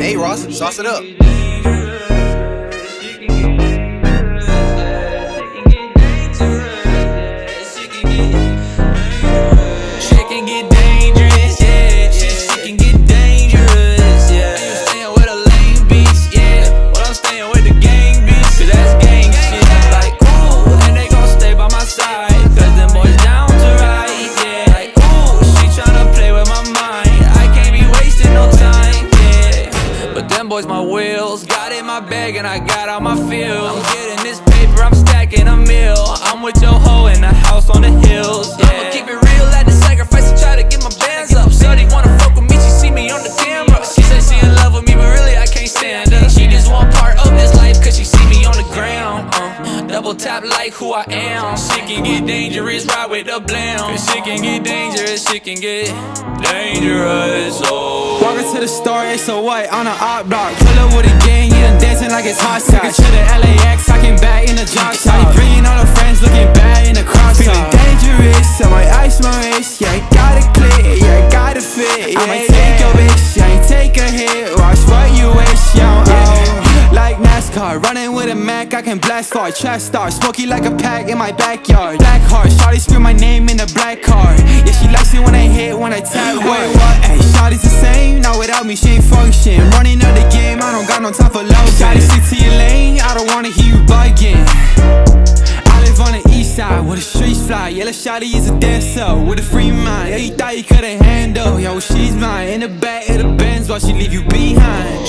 Hey Ross, sauce it up. Shit can get dangerous, But them boys, my wheels, got in my bag and I got out my field. I'm getting this double tap like who I am. Shit can get dangerous, ride with the blam. Cause shit can get dangerous, shit can get dangerous, oh. Walking to the store, it's a white on a op block. Pull up with a gang, yeah, I'm dancing like it's hot sauce. to the LAX, I came back in the drop top. Bringing all the friends, looking bad in the crop Feeling dangerous, I might ice my wrist. Yeah, I got it clear, yeah, I got it fit. Yeah, I might take your bitch, yeah, I ain't take a hit. Watch what NASCAR, running with a Mac, I can blast far. Trash star, smoky like a pack in my backyard. Black heart, shawty scream my name in the black car. Yeah, she likes it when I hit, when I tap. Wait, what? Hey, shawty's the same, not without me, she ain't function. Running up the game, I don't got no time for love. Shawty, stick to your lane, I don't wanna hear you bugging. I live on the east side where the streets fly. Yeah, little shawty is a dancer with a free mind. Yeah, you thought you couldn't handle. Yo, she's mine in the back of the Benz while she leave you behind.